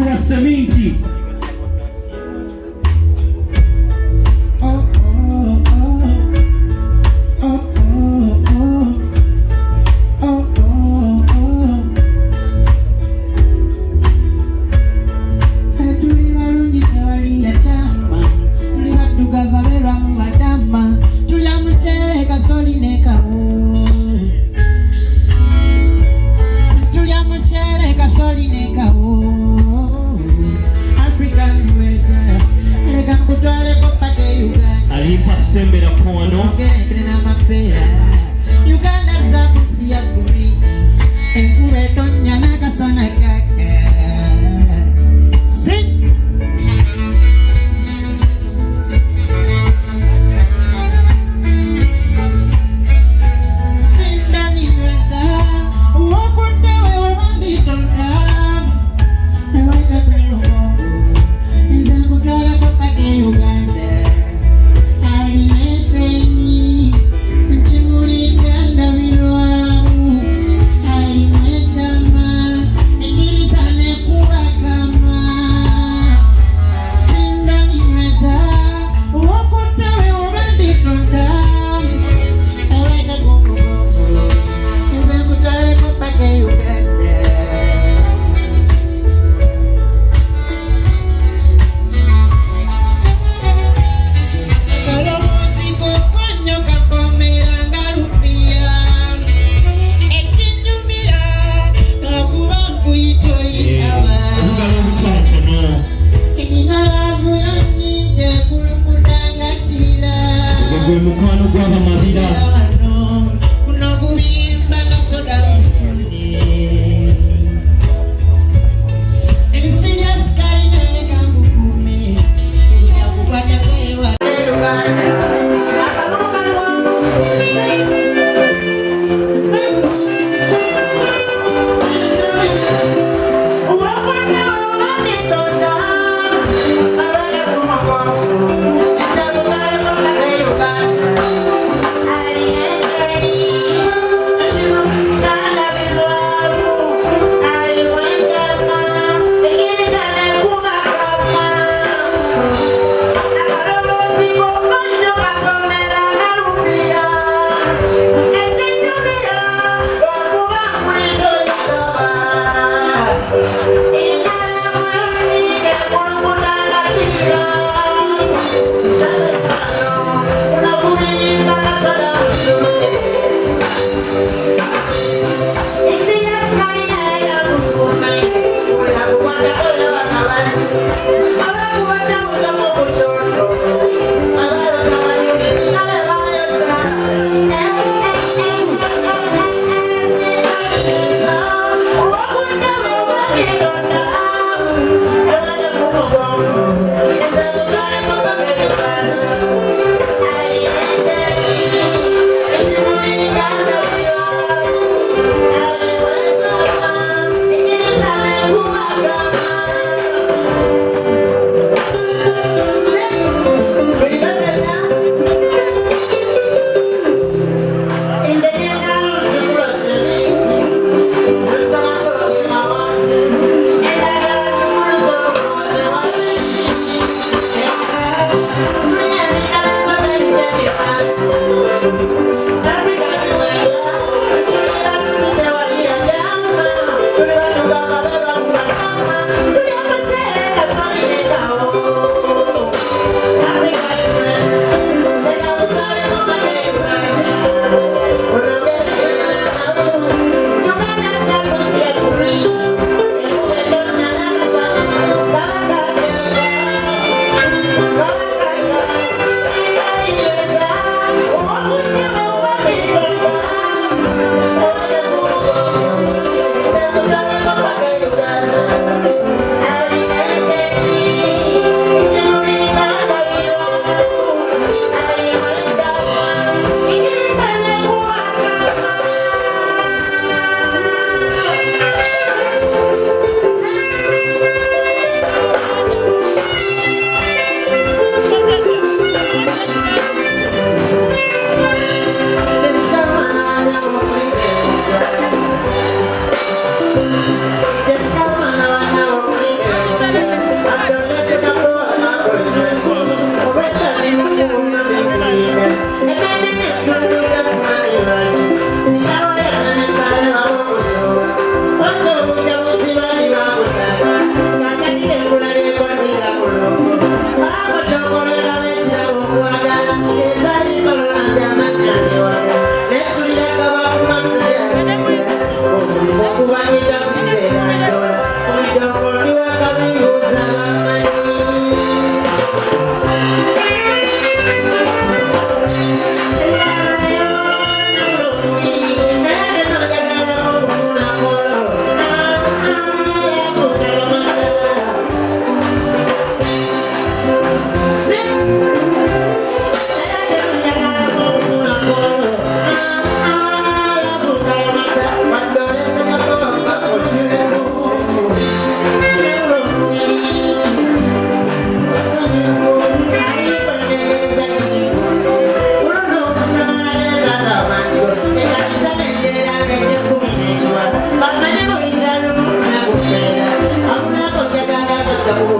com a semente.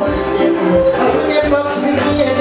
As minhas mãos seguiam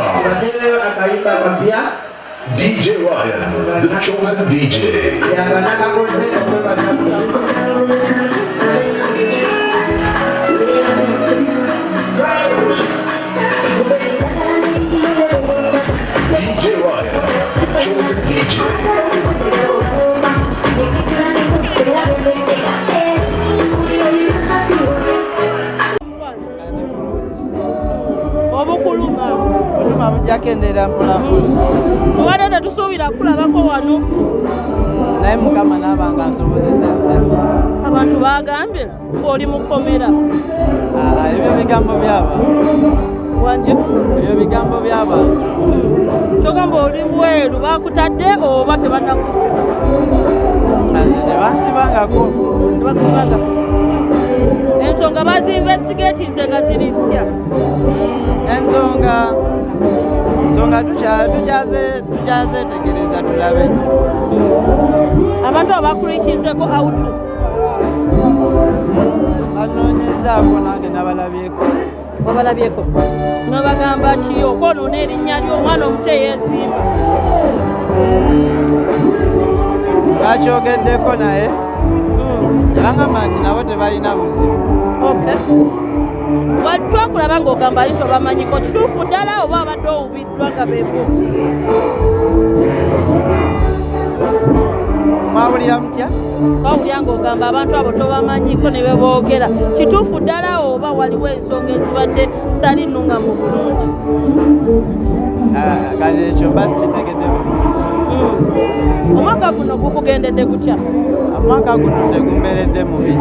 sounds. DJ Ryan, the chosen DJ. Oluma bujakendera mpolampola tubadde tetusuubira kulabako wano? Naye mukama naabanga nsobozesezza abantu bagambye ngaoli mukomera ebyo bigambo by'abantu wanje ebyo bigambo by'abantu kyogamba oli bweru bakutadde oba tebanakusiba tebansibangako tebakusibanga ensonga bazinvestigatinze nga ziri zitya? Ensonga ensonga tukya- tukyaze tukyazetegereza tulabe. Abantu abakurikinzeko autu banoonyezaako nange nabalabyeko. Obalabyeko? Nobagamba ki? Okwonoona erinnya ly'omwana omuto eyeezimba bakyogeddeko naye. Bangamba nti nabo tebalina buzibu twakulaba ng'ogamba li tobamanyiko kituufu ddala oba abadde owubiddwa nga bebo mwawulira mutya? Twawulya ng'ogamba abantu abo tobamanyiko ne beboogera kituufu ddala oba waliwo ensonga ezibadde zitali nnungamu bulungi? Ah, kati ekyo mba sikitegedde bulungi. Mm. omwaka guno gukugendedde gutya amwaka guno tegumbeeredde mubi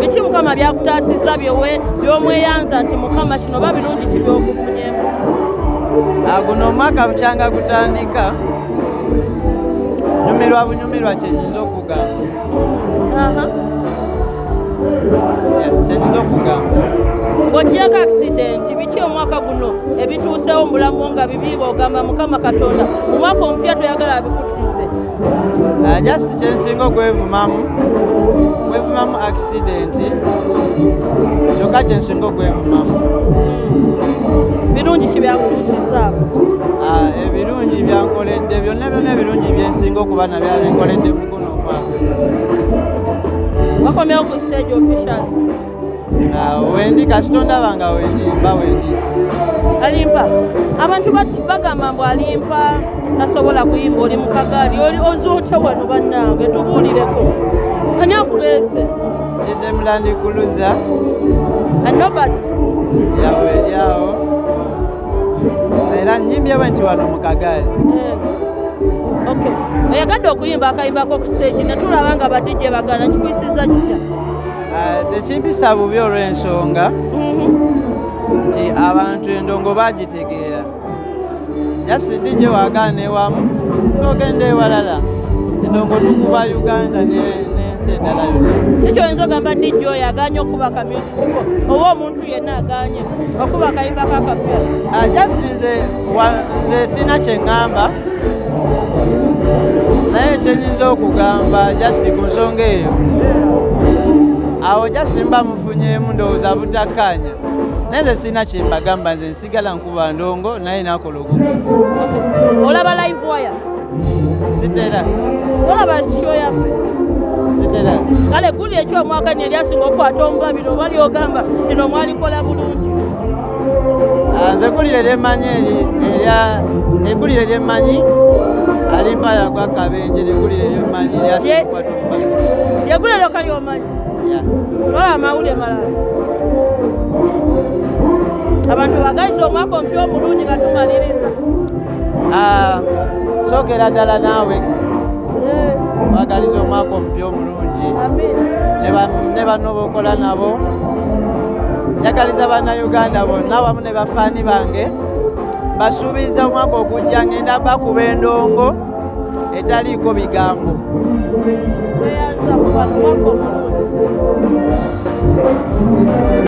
biki mukama byakutaasizza byowe byomweyanza nti mukama kino oba birungi ki byokufunyemu Ah, guno omwaka bukyanga gutandika nyumirwa bunyumirwa kyenyinza okugamba ng'oggyeko akisidenti biki omwaka guno ebituusewo mu bulamu bwo nga bibi bw'ogamba mukama katonda mu mwaka omupya toyagala abikutuuse Ah, just kyensinga okwevumamu kwevumamu accidenti kyokka kyensinga okwevumamu. Birungi kibyakutuusizzaako Ah, ebirungi byankoledde byonna byonna ebirungi byensinga okuba nabyo binkoledde mu guno omwaka. Wakomyewo ku stage official wendi kasitondaba nga wendi mba wendi. Alimpa. Abantu ba- bagamba mbu alimpa tasobola kuyimba oli mu kagaali oli ozuute wano bannange tubuulireko. Ani akuleese? Jidde mulandikuluza anobert yawe eryawo era nyimbyewe nti wano mu kagaali. Ok oyagadde okuyimba akayimbako ku stage ne tulaba nga badijje bagana kikuyisiza kitya? Ah, tekimpisa bubi olw'ensonga. Nti abantu endongo bagitegeera. Jasidije wagaana ewamu ng'ogenda ewalala endongo tukuba uganda ne- n'ensi endala yonna. Ekyo oyinza ogamba dijje oyo aganye okuba kamusiko oba omuntu yenna aganye okuba akayimbako akapya Ah, just nze nze sina kyeŋŋamba naye kyenyinza okugamba just ku nsonga eyo awo just mba mufunyeemu ndowooza butakkaanya naye nze sina kyembagamba nze nsigala nkuba ndongo naye nakola ogugu olaba live waya sitera. Olaba sityo yaffe? Sitera. Kale guli ekyomwaka nelyasinga okukwata omubabiro oba lyogamba lino mwalikola bulungi? Ah, nze eggulire lyemmanyi eri- erya eggulire lyemmanyi? Alimpa yagwa kabenje lyeggulire lyemmanyi lyasinga okukwata omubaka lyegulero kalyomanyi olaba amawulire malala abantu bagayiza omwaka omupya omulungi nga tumaliriza. Sookera ddala naawe. Eh, bagaliza omwaka omupya omulungi. Amina ne ba- ne banno bokola nabo. Njagaliza bannayuganda bonna wamu ne bafaani bange. Basuubiza omwaka ogujja ngenda bakuba endongo etaliiko bigambo「うれしいね」